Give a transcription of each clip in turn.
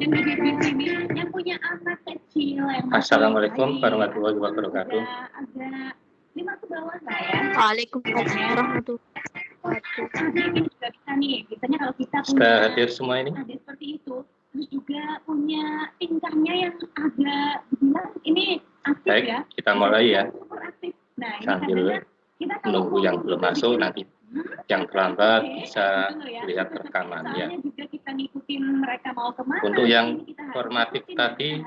yang di sini yang punya anak kecil yang Assalamualaikum warahmatullahi wabarakatuh. Agak lima ke bawah lah ya. Waalaikumsalam warahmatullahi wabarakatuh. Ini juga bisa nih, biasanya kalau kita punya Sudah hadir semua ini? adik seperti itu, terus juga punya tingkahnya yang agak bilang ini aktif Baik, ya. kita mulai ya. Super aktif. Nah, ini Sambil kadang-kadang kita kalau Menunggu yang belum masuk nanti yang terlambat bisa ya. lihat rekamannya. Soalnya juga kita ngikutin mereka mau ke mana. Untuk yang formatif tadi.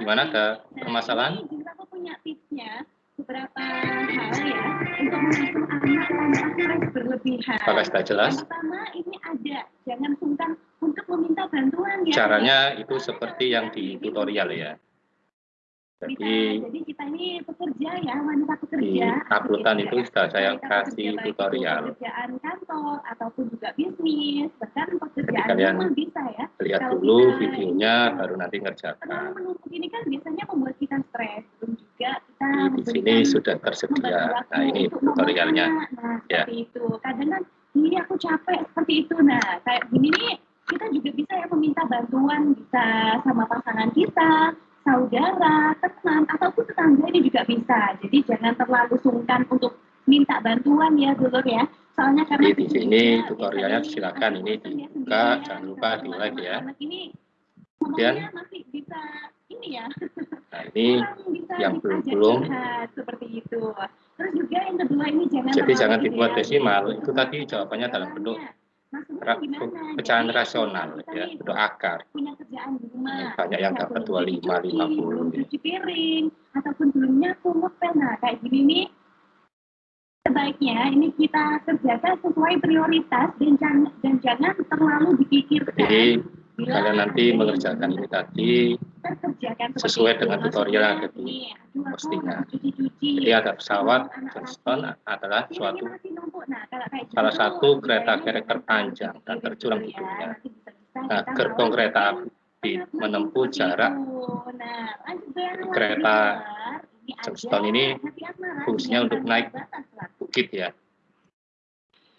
Gimana ada Nah, permasalahan? Beberapa hal ya untuk mengasuh anak tanpa stres berlebihan. Apakah sudah jelas? Yang pertama ini ada, jangan sungkan untuk meminta bantuan ya. Caranya itu seperti yang di tutorial ya. Jadi jadi kita ini pekerja ya, wanita di pekerja. uploadan begitu itu ya. sudah saya kasih tutorial. Pekerjaan kantor ataupun juga bisnis, bahkan pekerjaan kalian rumah bisa ya. Lihat Kalau dulu kita- videonya baru nanti ngerjakan. menumpuk ini kan biasanya membuat kita stres, belum juga kita Di, di sini sudah tersedia. Nah ini tutorialnya. Nah, Ya. seperti itu. Kadang kan ini aku capek seperti itu. Nah, kayak gini nih kita juga bisa ya meminta bantuan bisa sama pasangan kita, saudara, teman ataupun tetangga ini juga bisa. Jadi jangan terlalu sungkan untuk minta bantuan ya dulu ya. Soalnya karena di sini tutorialnya silakan ini dibuka, jangan lupa di like ya. ini Kemudian masih bisa ini ya nah ini yang belum-belum. curhat, seperti itu. Terus juga yang kedua ini jangan jadi jangan dibuat idealis. desimal. Itu tadi jawabannya dalam bentuk? Pecahan rasional ya, bentuk akar. punya kerjaan di rumah. Ini banyak yang dapat 25, cuci, 50 belum gitu. cuci piring, ataupun belum nyapu, ngepel. Nah, kayak gini nih, sebaiknya ini kita kerjakan sesuai prioritas dan jangan, dan jangan terlalu dipikirkan. Jadi kalian nanti mengerjakan ini tadi sesuai dengan tutorial yang ada di postingan. Jadi ada pesawat Johnston adalah suatu salah satu kereta karakter panjang dan gitu di dunia. Nah, gerbong kereta api menempuh jarak kereta Mar. Ini fungsinya untuk naik bukit ya.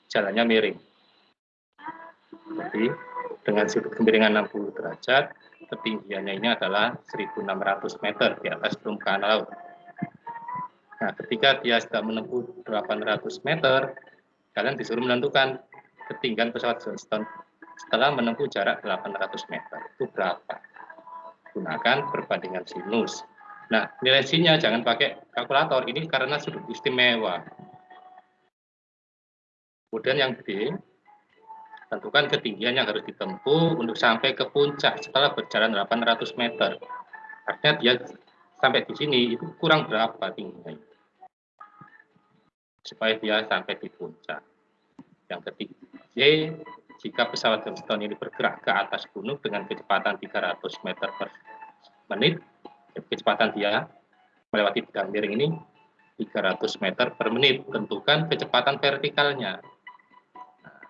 Jalannya miring. Jadi dengan sudut kemiringan 60 derajat, ketinggiannya ini adalah 1.600 meter di atas permukaan laut. Nah, ketika dia sudah menempuh 800 meter, kalian disuruh menentukan ketinggian pesawat Johnston setelah menempuh jarak 800 meter. Itu berapa? Gunakan perbandingan sinus. Nah, nilai sinnya jangan pakai kalkulator. Ini karena sudut istimewa. Kemudian yang B, tentukan ketinggian yang harus ditempuh untuk sampai ke puncak setelah berjalan 800 meter. Artinya dia sampai di sini itu kurang berapa tingginya supaya dia sampai di puncak. Yang ketiga, C, jika pesawat Johnston ini bergerak ke atas gunung dengan kecepatan 300 meter per menit, kecepatan dia melewati bidang miring ini 300 meter per menit. Tentukan kecepatan vertikalnya. Nah,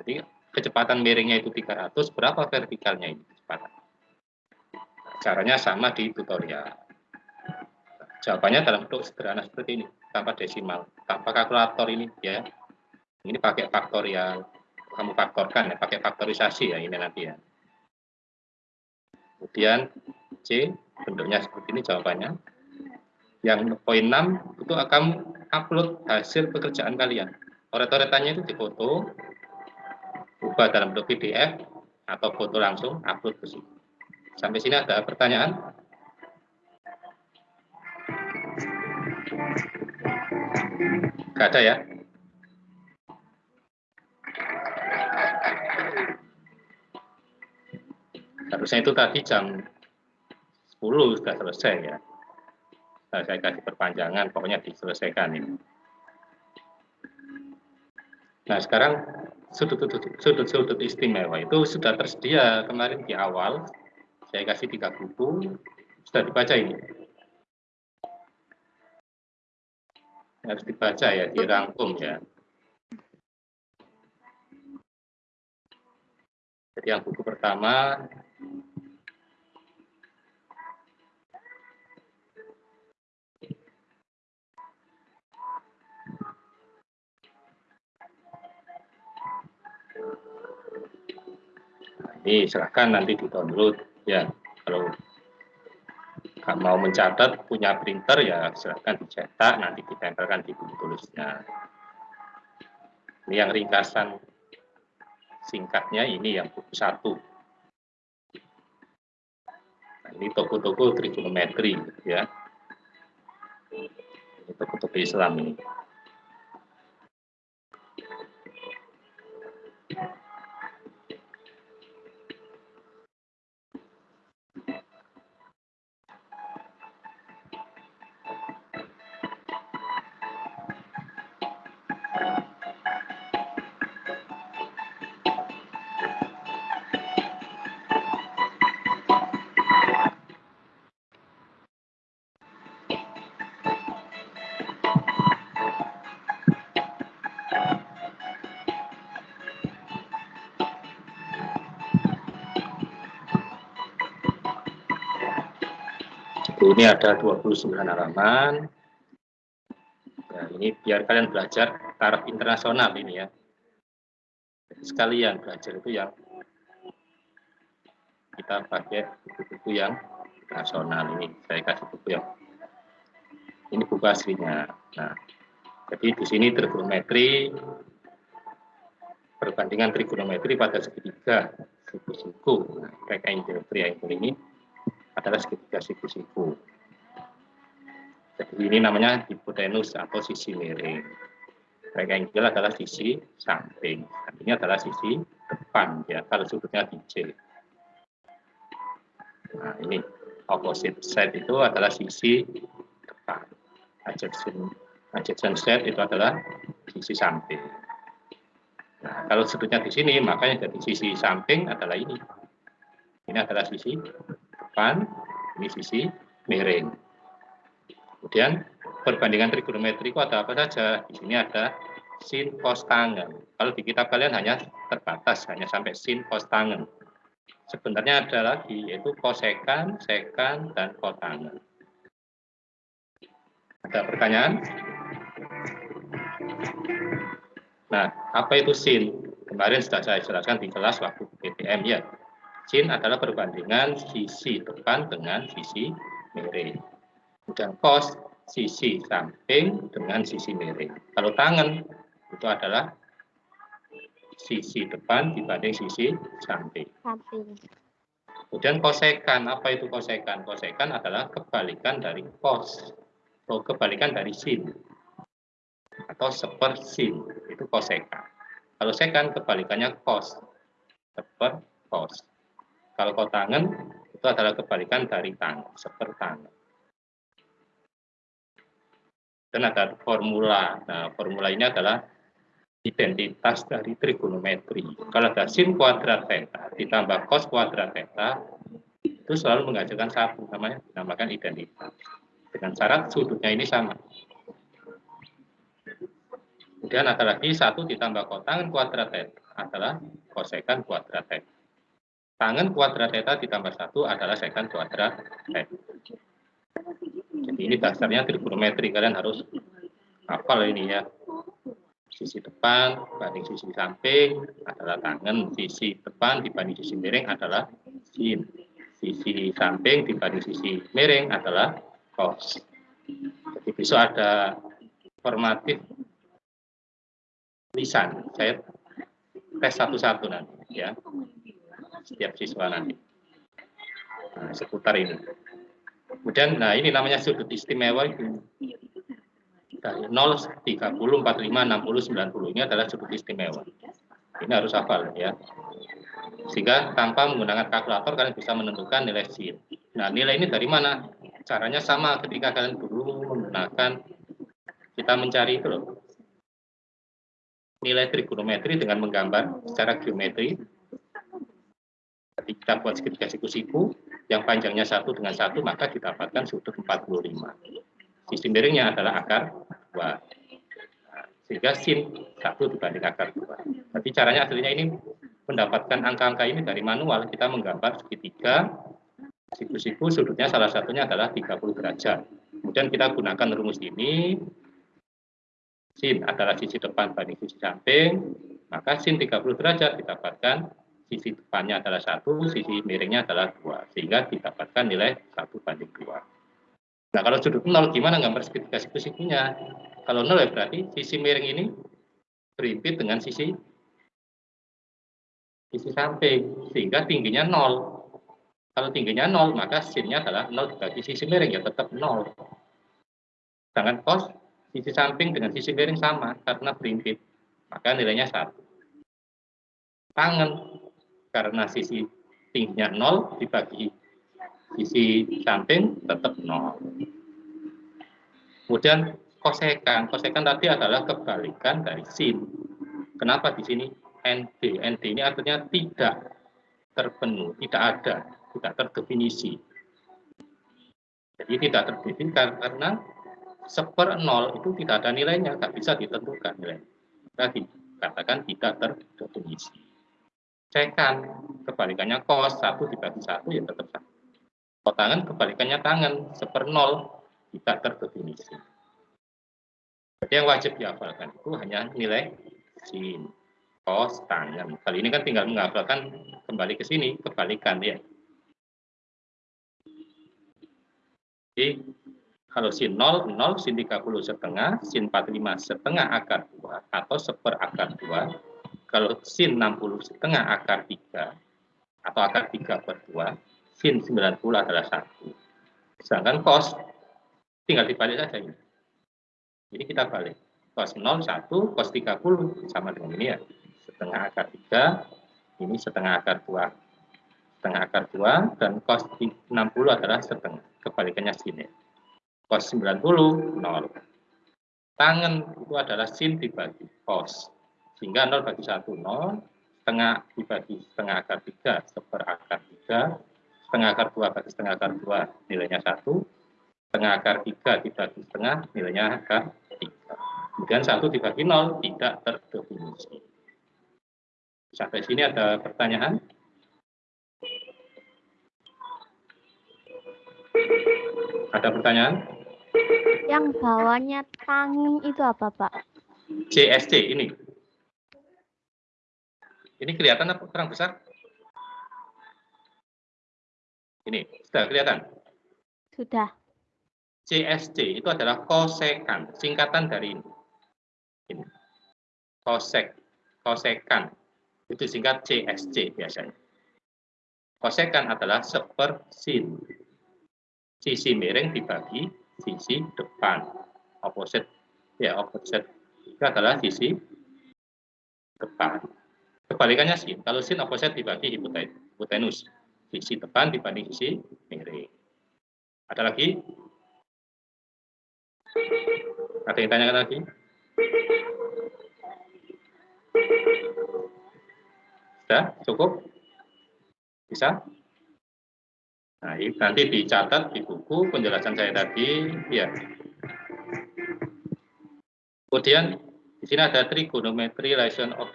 jadi kecepatan miringnya itu 300, berapa vertikalnya ini kecepatan? Caranya sama di tutorial. Jawabannya dalam bentuk sederhana seperti ini, tanpa desimal, tanpa kalkulator ini ya. Ini pakai faktorial, kamu faktorkan ya, pakai faktorisasi ya ini nanti ya. Kemudian C, bentuknya seperti ini jawabannya. Yang poin 6 itu akan upload hasil pekerjaan kalian. Coret-coretannya itu difoto, ubah dalam bentuk PDF atau foto langsung upload ke sini. Sampai sini ada pertanyaan? Gak ada ya? Harusnya itu tadi jam 10 sudah selesai ya. Nah, saya kasih perpanjangan, pokoknya diselesaikan ini. Nah, sekarang sudut-sudut istimewa itu sudah tersedia kemarin di awal. Saya kasih tiga buku, sudah dibaca ini. Harus dibaca ya, dirangkum ya. Jadi yang buku pertama Ini silahkan nanti di download Ya, kalau mau mencatat punya printer ya silahkan dicetak nanti ditempelkan di buku tulisnya. Ini yang ringkasan singkatnya ini yang buku satu. Nah, ini toko-toko trigonometri ya. Ini toko-toko Islam ini. Ini ada 29 halaman. Nah, ini biar kalian belajar taraf internasional ini ya. sekalian belajar itu yang kita pakai buku-buku yang internasional ini. Saya kasih buku yang ini buku aslinya. Nah, jadi di sini trigonometri perbandingan trigonometri pada segitiga suku-suku. Nah, geometri yang ini adalah segitiga siku-siku. Jadi ini namanya hipotenus atau sisi miring. Rektangle adalah sisi samping. Artinya adalah sisi depan ya kalau sudutnya di C. Nah, ini opposite side itu adalah sisi depan. Adjacent adjacent side itu adalah sisi samping. Nah, kalau sudutnya di sini, makanya dari sisi samping adalah ini. Ini adalah sisi depan, ini sisi miring. Kemudian perbandingan trigonometri itu ada apa saja? Di sini ada sin cos tangen. Kalau di kitab kalian hanya terbatas, hanya sampai sin cos tangen. Sebenarnya ada lagi, yaitu kosekan, sekan, dan kotangen. Ada pertanyaan? Nah, apa itu sin? Kemarin sudah saya jelaskan di kelas waktu PTM ya. Sin adalah perbandingan sisi depan dengan sisi miring. Kemudian cos sisi samping dengan sisi miring. Kalau tangan itu adalah sisi depan dibanding sisi samping. Kemudian kosekan, apa itu kosekan? Kosekan adalah kebalikan dari cos, atau kebalikan dari sin, atau seper sin, itu kosekan. Kalau sekan kebalikannya cos, seper cos. Kalau kotangan itu adalah kebalikan dari tangan, seperti tangan. Dan ada formula. Nah, formula ini adalah identitas dari trigonometri. Kalau ada sin kuadrat theta ditambah cos kuadrat theta, itu selalu menghasilkan satu, namanya dinamakan identitas. Dengan syarat sudutnya ini sama. Kemudian ada lagi satu ditambah kotangan kuadrat theta adalah kosekan kuadrat theta tangan kuadrat theta ditambah satu adalah sekan kuadrat theta. Jadi ini dasarnya trigonometri kalian harus hafal ini ya. Sisi depan banding sisi samping adalah tangan, sisi depan dibanding sisi miring adalah sin. Sisi samping dibanding sisi miring adalah cos. Jadi besok ada formatif lisan. Saya tes satu-satu nanti ya setiap siswa nanti. Nah, seputar ini. Kemudian, nah ini namanya sudut istimewa itu. Dari 0, 30, 45, 60, 90. Ini adalah sudut istimewa. Ini harus hafal ya. Sehingga tanpa menggunakan kalkulator kalian bisa menentukan nilai sin. Nah, nilai ini dari mana? Caranya sama ketika kalian dulu menggunakan kita mencari itu loh. Nilai trigonometri dengan menggambar secara geometri kita buat segitiga siku-siku yang panjangnya satu dengan satu maka didapatkan sudut 45 sisi miringnya adalah akar 2 sehingga sin satu dibanding akar 2 tapi caranya aslinya ini mendapatkan angka-angka ini dari manual kita menggambar segitiga. Siku-siku sudutnya salah satunya adalah 30 derajat. Kemudian kita gunakan rumus ini. Sin adalah sisi depan banding sisi samping. Maka sin 30 derajat didapatkan sisi depannya adalah satu, sisi miringnya adalah dua. sehingga didapatkan nilai 1 banding 2. Nah, kalau sudut 0 gimana gambar segitiga siku-sikunya? Kalau 0 ya berarti sisi miring ini berimpit dengan sisi sisi samping sehingga tingginya 0. Kalau tingginya 0 maka sinnya adalah 0 dibagi sisi miring ya tetap 0. Sedangkan cos sisi samping dengan sisi miring sama karena berimpit maka nilainya 1. Tangan karena sisi tingginya 0 dibagi sisi samping tetap 0. Kemudian kosekan. Kosekan tadi adalah kebalikan dari sin. Kenapa di sini ND? ND ini artinya tidak terpenuh, tidak ada, tidak terdefinisi. Jadi tidak terdefinisi karena seper nol itu tidak ada nilainya, tidak bisa ditentukan nilai. Maka dikatakan tidak terdefinisi. Cekan, kebalikannya kos, satu dibagi satu ya tetap satu. Tangan kebalikannya tangan, seper nol, tidak terdefinisi. Jadi yang wajib dihafalkan itu hanya nilai sin, kos, tangan. Kali ini kan tinggal menghafalkan kembali ke sini, kebalikan ya. Jadi kalau sin 0, 0, sin 30 setengah, sin 45 setengah akar 2, atau seper akar 2. Kalau sin 60 setengah akar 3, atau akar 3 per 2, sin 90 adalah 1. Sedangkan cos tinggal dibalik saja ini. Jadi kita balik. Cos 0, 1, cos 30 sama dengan ini ya. Setengah akar 3, ini setengah akar 2. Setengah akar 2, dan cos 60 adalah setengah. Kebalikannya sin ya. Cos 90, 0. Tangan itu adalah sin dibagi cos. Sehingga 0 bagi 1, 0. Setengah dibagi setengah akar 3, seper akar 3 setengah akar 2 bagi setengah akar 2 nilainya 1, setengah akar 3 dibagi setengah nilainya akar 3. Kemudian 1 dibagi 0 tidak terdefinisi. Sampai sini ada pertanyaan? Ada pertanyaan? Yang bawahnya tangan itu apa, Pak? CSC ini. Ini kelihatan apa kurang besar? Ini, sudah kelihatan? Sudah. CSC itu adalah kosekan, singkatan dari ini. ini. Kosek, kosekan. Itu singkat CSC biasanya. Kosekan adalah sepersin. Sisi miring dibagi sisi depan. Opposite, ya opposite itu adalah sisi depan. Kebalikannya sin. Kalau sin opposite dibagi hipotenus sisi depan dibanding sisi miring. Ada lagi? Ada yang tanyakan lagi? Sudah? Cukup? Bisa? Nah, nanti dicatat di buku penjelasan saya tadi. Ya. Kemudian di sini ada trigonometry relation of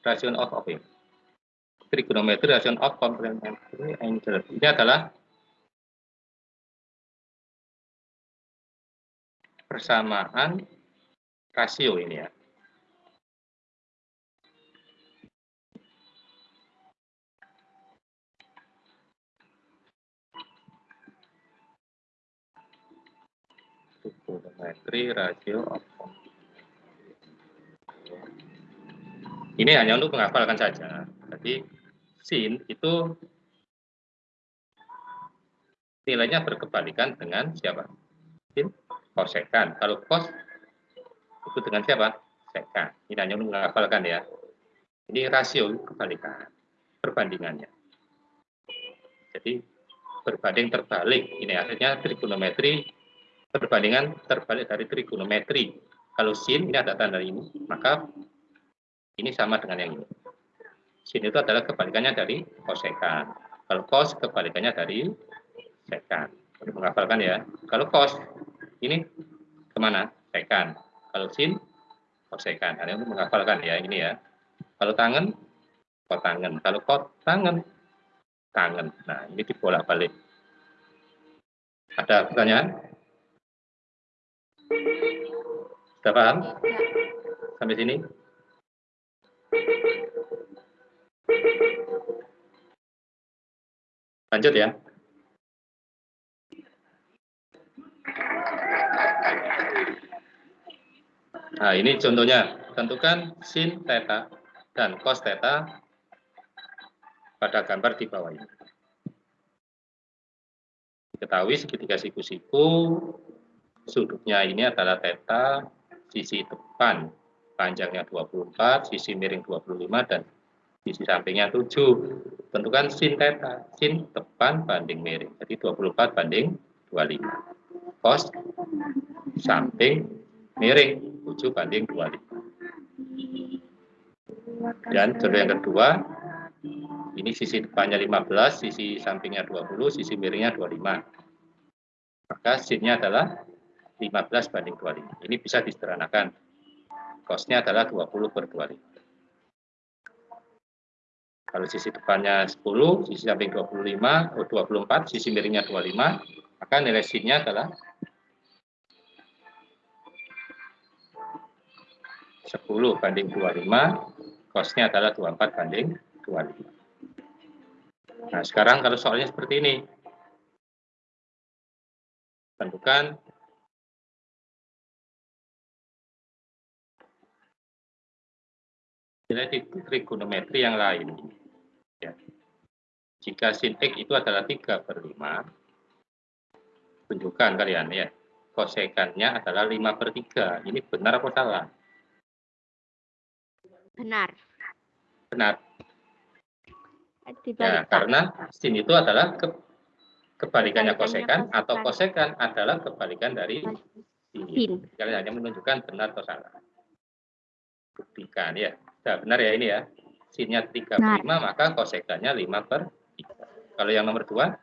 relation of apa trigonometry relation of complementary angle. Ini adalah persamaan rasio ini ya. Trigonometry rasio of ini hanya untuk menghafalkan saja. Jadi sin itu nilainya berkebalikan dengan siapa? Sin kosekan. Kalau kos itu dengan siapa? Sekan. Ini hanya menghafalkan ya. Ini rasio kebalikan, perbandingannya. Jadi berbanding terbalik. Ini artinya trigonometri perbandingan terbalik dari trigonometri. Kalau sin ini ada tanda ini, maka ini sama dengan yang ini. Sin itu adalah kebalikannya dari kosekan. Kalau kos kebalikannya dari sekan. Untuk menghafalkan ya. Kalau kos ini ke mana? Sekan. Kalau sin kosekan. Ini untuk menghafalkan ya ini ya. Kalau tangan kot tangan. Kalau kot tangan tangan. Nah ini dibolak-balik. Ada pertanyaan? Sudah paham? Sampai sini? Lanjut ya. Nah, ini contohnya. Tentukan sin theta dan cos theta pada gambar di bawah ini. Ketahui segitiga siku-siku, sudutnya ini adalah theta sisi depan panjangnya 24, sisi miring 25, dan sisi sampingnya 7. Tentukan sin theta, sin depan banding miring. Jadi 24 banding 25. Cos samping miring 7 banding 25. Dan contoh yang kedua, ini sisi depannya 15, sisi sampingnya 20, sisi miringnya 25. Maka sinnya adalah 15 banding 25. Ini bisa disederhanakan. Kosnya adalah 20 per 25. Kalau sisi depannya 10, sisi samping 25, 24, sisi miringnya 25, maka nilai sinnya adalah 10 banding 25, kosnya adalah 24 banding 25. Nah, sekarang kalau soalnya seperti ini. Tentukan nilai trigonometri yang lain. Ya. Jika sin X itu adalah 3 per 5, tunjukkan kalian ya, kosekannya adalah 5 per 3. Ini benar apa salah? Benar. Benar. Ya, karena sin itu adalah ke, kebalikannya kosekan atau kosekan. adalah kebalikan dari. Sin. Kalian hanya menunjukkan benar atau salah. Buktikan ya. Nah, benar ya ini ya. Sinnya 3 per 5, maka kosekannya 5 per 3. Kalau yang nomor 2,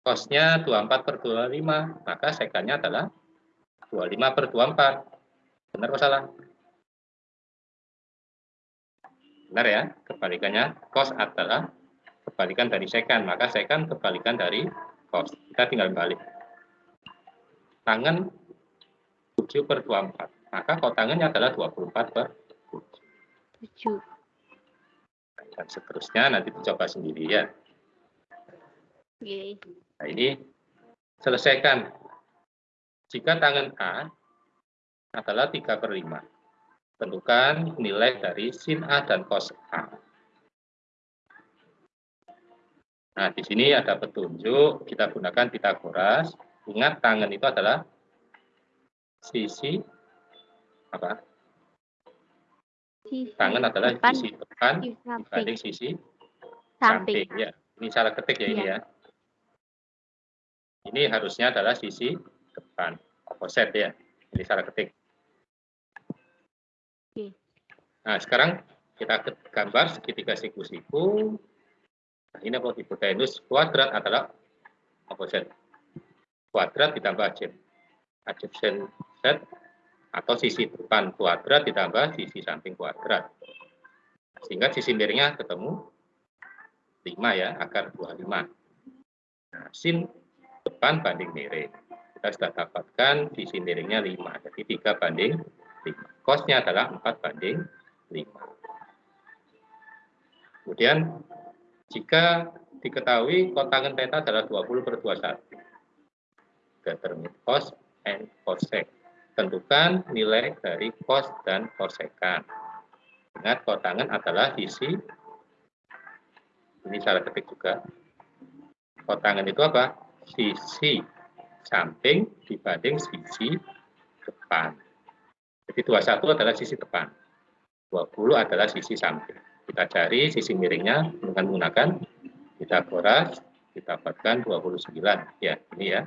kosnya 24 per 25, maka sekannya adalah 25 per 24. Benar atau salah? Benar ya, kebalikannya cos adalah kebalikan dari sekan, maka sekan kebalikan dari cos. Kita tinggal balik. Tangan 7 per 24, maka kotangannya adalah 24 per 7. 7. Dan seterusnya nanti dicoba sendiri ya. Oke. Nah ini selesaikan. Jika tangan A adalah 3 per 5. Tentukan nilai dari sin A dan cos A. Nah, di sini ada petunjuk, kita gunakan Pitagoras. Ingat tangan itu adalah sisi apa? Sisi Tangan adalah depan, sisi depan dibanding sisi Samping. samping. Ya, ini salah ketik ya ini Iya. ya. Ini harusnya adalah sisi depan, opposite ya. Ini salah ketik. Oke. Nah, sekarang kita gambar segitiga siku-siku. Nah, ini apa? Hipotenus kuadrat adalah opposite. Kuadrat ditambah adjacent. Adjacent set atau sisi depan kuadrat ditambah sisi samping kuadrat. Sehingga sisi miringnya ketemu 5 ya, akar 25. Nah, sin depan banding miring. Kita sudah dapatkan sisi miringnya 5, jadi 3 banding 5. Kosnya adalah 4 banding 5. Kemudian, jika diketahui kotangan theta adalah 20 per 21. Determine cos and cosec. Tentukan nilai dari cos dan cosekan. Ingat, kotangan adalah sisi ini salah ketik juga. Kotangan itu apa? Sisi samping dibanding sisi depan. Jadi 21 adalah sisi depan. 20 adalah sisi samping. Kita cari sisi miringnya dengan menggunakan Pitagoras, kita dapatkan 29. Ya, ini ya.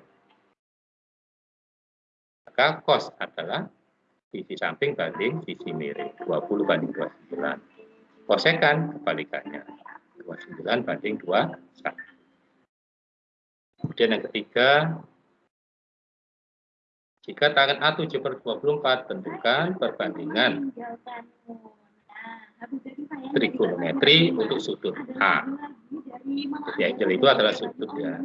Maka cos adalah sisi samping banding sisi miring. 20 banding 29. Kosekan kebalikannya. 29 banding 21. Kemudian yang ketiga, jika tangan A 7 per 24, tentukan perbandingan trigonometri untuk sudut A. Jadi angle itu adalah sudut ya.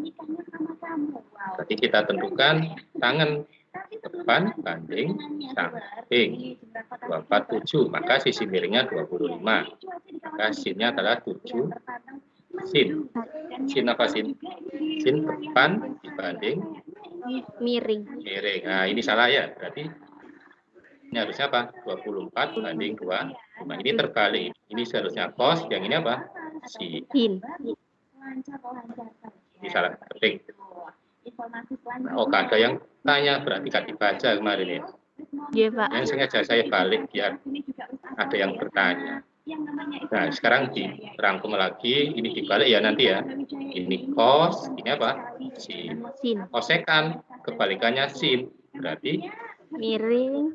Jadi kita tentukan tangan depan banding samping 247, maka sisi miringnya 25. Maka sinnya adalah 7 sin. Sin apa sin? Sin depan dibanding Miring. miring. Nah, ini salah ya. Berarti Ini harusnya apa? 24 banding 2. Nah, ini terbalik. Ini seharusnya cos, yang ini apa? Sin. Ini salah ketik. Informasi oh, ada yang tanya berarti gak dibaca kemarin ya. Iya, Pak. Yang sengaja saya balik biar ada yang bertanya. Nah, sekarang dirangkum lagi, ini dibalik ya nanti ya. Ini cos, ini apa? Sin. Sin. Kosekan, kebalikannya sin. Berarti Miring.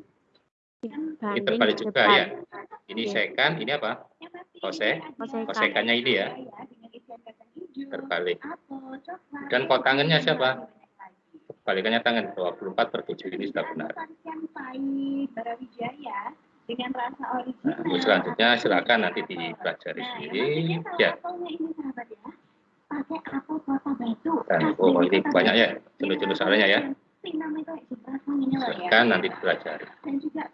ini terbalik juga depan. ya. Ini Iya. sekan, ini apa? Kosek. Kosekan. Kosekannya ini ya, terbalik. Dan kok tangannya siapa? Kebalikannya tangan, 24 per 7 ini sudah benar. dengan rasa Nah, original. selanjutnya silakan nanti dipelajari Nah, sendiri. Ya, ini sahabat ya. Pakai apel kota batu. dan Asli oh ini banyak ya, jenis-jenis soalnya ya. Silakan nanti dipelajari. Dan juga.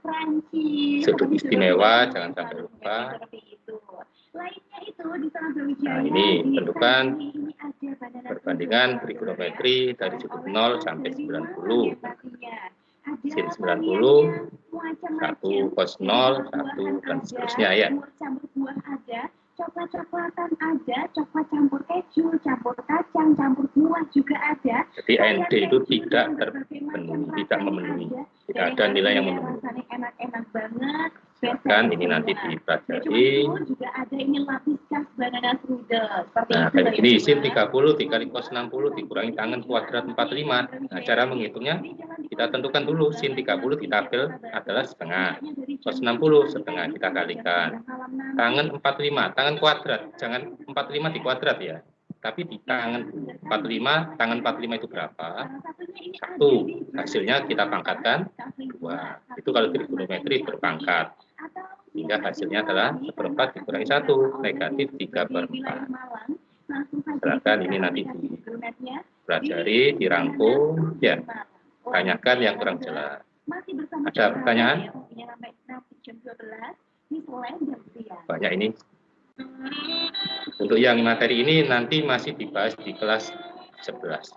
Sudut istimewa, jangan sampai lupa. Seperti itu. Lainnya itu di Taman Brawijaya. Nah, ini tentukan perbandingan trigonometri dari sudut 0 sampai 90. Sin Sin 90, satu cos 0, satu, dan seterusnya ya. Coklat-coklatan ada, coklat campur keju, campur kacang, campur buah juga ada. Jadi ND itu tidak terpenuhi, tidak memenuhi. Tidak ada nilai yang memenuhi. Enak-enak banget. Silakan ini nanti Nah, dipelajari. juga ada ini lapis khas banana strudel. Seperti Nah, kayak ya, gini, sin teman. 30 dikali cos 60 dikurangi tangan kuadrat 45. Nah, cara menghitungnya kita tentukan dulu sin 30 di tabel adalah setengah. Cos 60 setengah kita kalikan. Tangan 45, tangan kuadrat. Jangan 45 di kuadrat ya. Tapi di tangan 45, tangan 45 itu berapa? Satu. Hasilnya kita pangkatkan dua. Itu kalau trigonometri berpangkat. Sehingga hasilnya adalah seperempat dikurangi satu, negatif 3 per 4. Silakan ini nanti Pelajari, dirangkum, ya. Tanyakan yang kurang jelas. Ada pertanyaan? Banyak ini. Untuk yang materi ini nanti masih dibahas di kelas 11.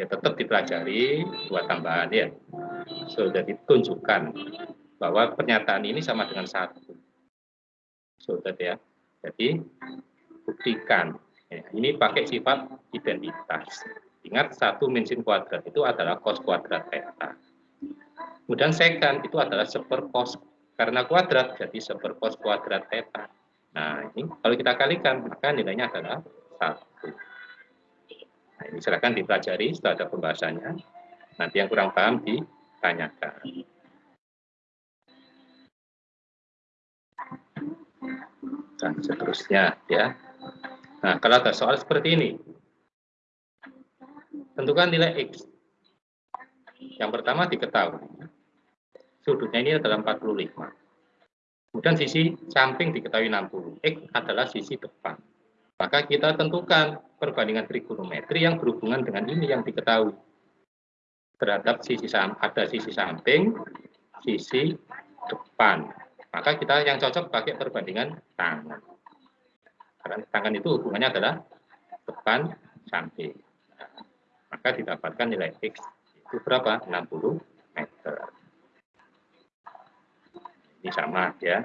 Ya tetap dipelajari buat tambahan ya. Sudah ditunjukkan bahwa pernyataan ini sama dengan satu. Sudah ya. Jadi buktikan. Ya, ini pakai sifat identitas. Ingat satu min sin kuadrat itu adalah cos kuadrat theta. Kemudian secant itu adalah seper cos karena kuadrat jadi seper cos kuadrat theta. Nah ini kalau kita kalikan maka nilainya adalah satu. Nah ini silakan dipelajari setelah ada pembahasannya. Nanti yang kurang paham ditanyakan. Dan seterusnya ya. Nah kalau ada soal seperti ini, tentukan nilai X. Yang pertama diketahui. Sudutnya ini adalah 45. Kemudian sisi samping diketahui 60. X adalah sisi depan. Maka kita tentukan perbandingan trigonometri yang berhubungan dengan ini yang diketahui. Terhadap sisi ada sisi samping, sisi depan. Maka kita yang cocok pakai perbandingan tangan. Karena tangan itu hubungannya adalah depan samping. Maka didapatkan nilai X itu berapa? 60 meter. Ini sama ya.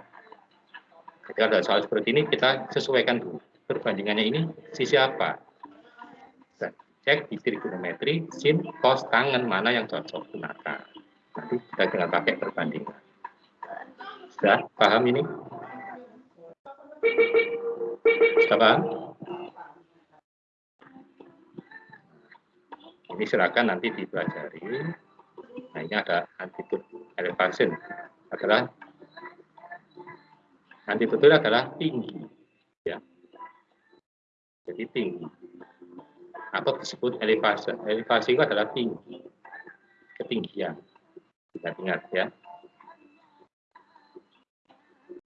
Jadi ada soal seperti ini kita sesuaikan dulu. Perbandingannya ini sisi apa? Dan cek di trigonometri, sin, cos, tangan mana yang cocok gunakan. Nanti kita tinggal pakai perbandingan. Sudah paham ini? Sudah? Ini silakan nanti dipelajari. Nah ini ada antitude elevation adalah antitude adalah tinggi, ya. Jadi tinggi atau disebut elevasi. Elevasi itu adalah tinggi, ketinggian. Ingat-ingat ya.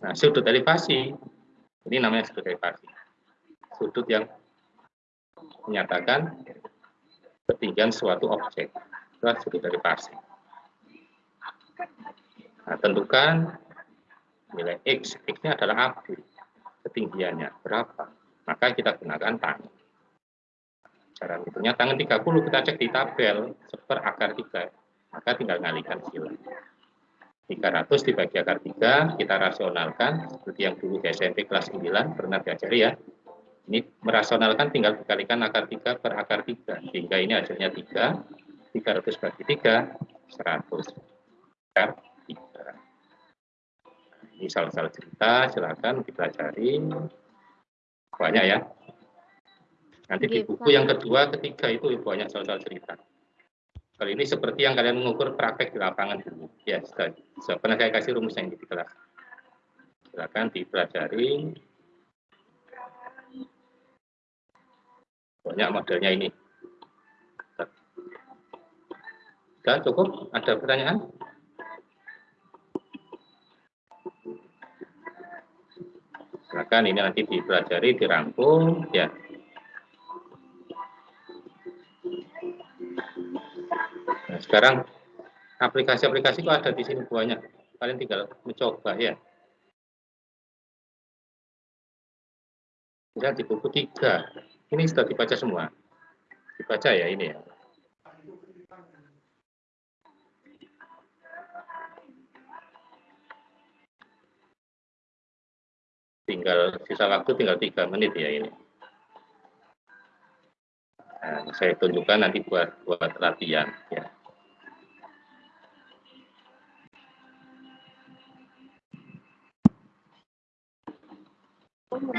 Nah sudut elevasi ini namanya sudut elevasi. Sudut yang menyatakan ketinggian suatu objek. Itulah sudut elevasi. Nah, tentukan nilai X. X-nya adalah AB. Ketinggiannya berapa? Maka kita gunakan tangan. Cara hitungnya tangan 30 kita cek di tabel seper akar 3. Maka tinggal ngalikan sila. 300 dibagi akar 3, kita rasionalkan, seperti yang dulu di SMP kelas 9, pernah diajari ya. Ini merasionalkan tinggal dikalikan akar 3 per akar 3, sehingga ini hasilnya 3, 300 bagi 3, 100 akar 3. Ini salah-salah cerita, silakan dipelajari. Banyak ya. Nanti di buku yang kedua, ketiga itu banyak salah-salah cerita. Kali ini seperti yang kalian mengukur praktek di lapangan dulu. Ya, sudah. So, pernah saya kasih rumusnya di kelas. Silakan dipelajari. Banyak modelnya ini. Sudah cukup? Ada pertanyaan? Silakan ini nanti dipelajari, dirangkum, ya. Sekarang aplikasi-aplikasi kok ada di sini banyak. Kalian tinggal mencoba ya. Bisa di buku tiga. Ini sudah dibaca semua. Dibaca ya ini ya. tinggal sisa waktu tinggal tiga menit ya ini. Nah, saya tunjukkan nanti buat buat latihan ya. Masih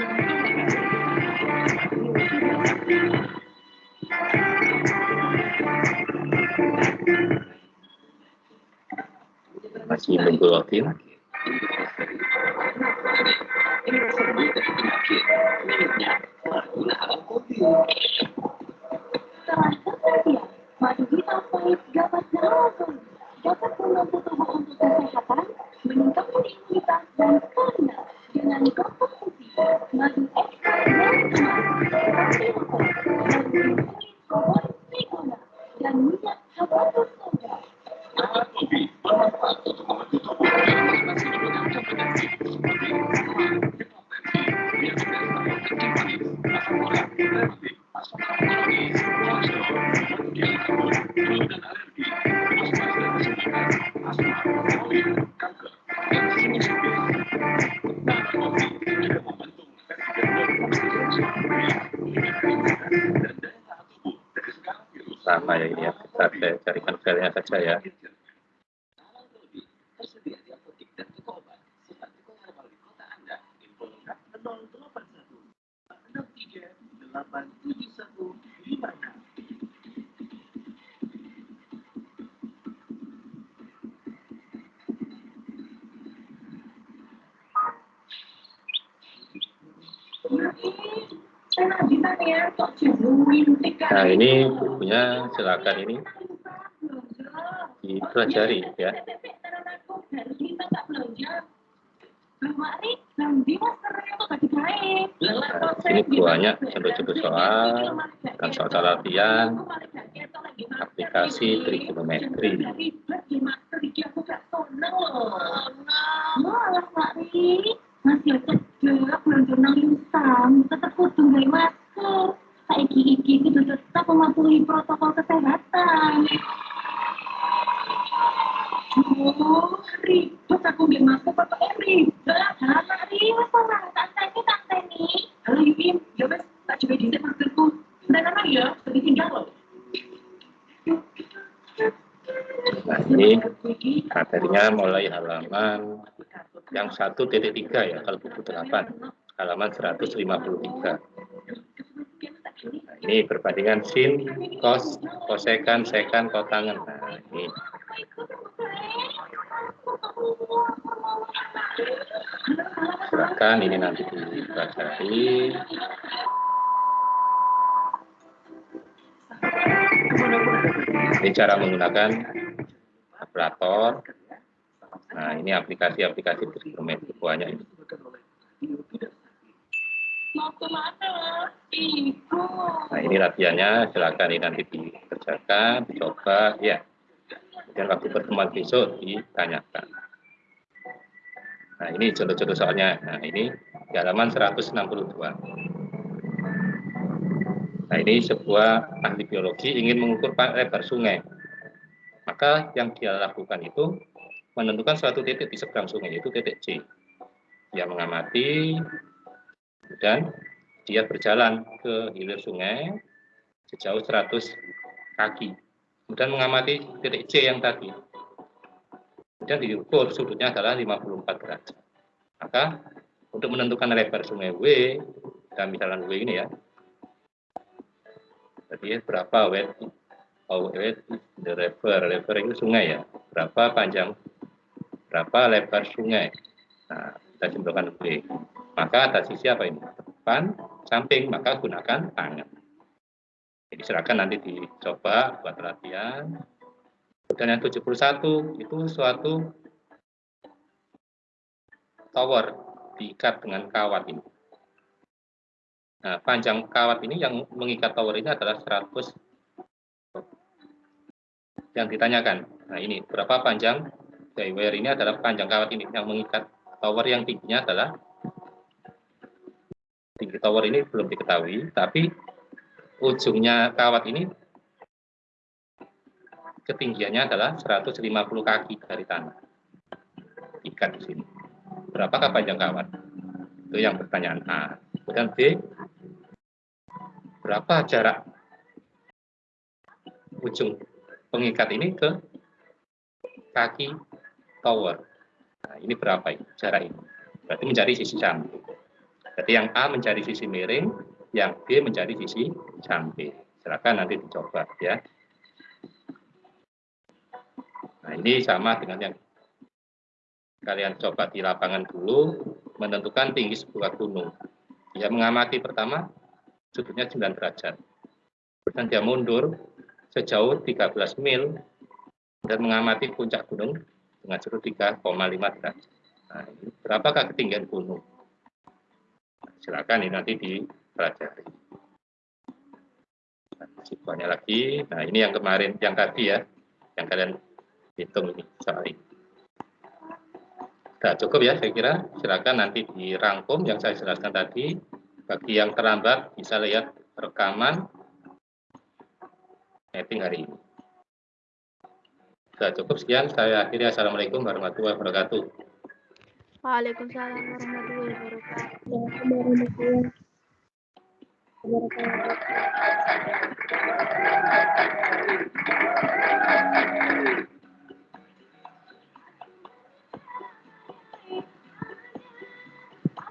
nunggu login. Setelah sama ya ini ya. Kita carikan filenya saja ya. Enak bisa ya, kok jenuin Nah ini bukunya silakan ini dipelajari ya. Nah, ini banyak contoh-contoh soal dan soal latihan aplikasi trigonometri. Aku nggak masker pakai ribet. Anak Ri, wes ora santai santai nih. Halo Yuyim, ya wes tak coba di maskerku. Dan anak ya, tadi tinggal loh. Ini materinya mulai halaman yang 1.3 ya kalau buku 8 halaman 153 nah, ini perbandingan sin kos kosekan sekan kotangan silakan ini nanti dipelajari ini cara menggunakan kalkulator Nah, ini aplikasi-aplikasi trigonometri banyak ini. Nah, ini latihannya, silakan ini nanti dikerjakan, dicoba, ya. Kemudian waktu pertemuan besok ditanyakan. Nah, ini contoh-contoh soalnya. Nah, ini di halaman 162. Nah, ini sebuah ahli biologi ingin mengukur lebar sungai. Maka yang dia lakukan itu menentukan suatu titik di seberang sungai, yaitu titik C. Dia mengamati, dan dia berjalan ke hilir sungai sejauh 100 kaki. Kemudian mengamati titik C yang tadi. Kemudian diukur sudutnya adalah 54 derajat. Maka untuk menentukan lebar sungai W, dan misalnya W ini ya, jadi berapa width oh, the river? River itu sungai ya. Berapa panjang? Berapa lebar sungai? Nah kita simpulkan B maka atas sisi apa ini? Depan samping maka gunakan tangan. Jadi silakan nanti dicoba buat latihan dan yang 71 itu suatu tower diikat dengan kawat ini Nah, panjang kawat ini yang mengikat tower ini adalah 100 yang ditanyakan. Nah, ini berapa panjang wire ini adalah panjang kawat ini yang mengikat tower yang tingginya adalah tinggi tower ini belum diketahui, tapi ujungnya kawat ini ketinggiannya adalah 150 kaki dari tanah. Ikat di sini. Berapakah panjang kawat? Itu yang pertanyaan A. Kemudian B, berapa jarak ujung pengikat ini ke kaki tower. Nah, ini berapa jarak ini? Berarti mencari sisi samping. Jadi yang A mencari sisi miring, yang B mencari sisi samping. Silakan nanti dicoba ya. Nah, ini sama dengan yang kalian coba di lapangan dulu, menentukan tinggi sebuah gunung. Ya, mengamati pertama sudutnya 9 derajat. Dan dia mundur sejauh 13 mil dan mengamati puncak gunung dengan sudut 3,5 derajat. Nah, berapakah ketinggian gunung? Silakan ini nanti dipelajari. Nah, lagi. Nah, ini yang kemarin, yang tadi ya, yang kalian hitung ini ini. Sudah cukup ya, saya kira. Silakan nanti dirangkum yang saya jelaskan tadi bagi yang terlambat bisa lihat rekaman meeting hari ini. Sudah cukup sekian. Saya akhiri. Assalamualaikum warahmatullahi wabarakatuh. Waalaikumsalam warahmatullahi wabarakatuh.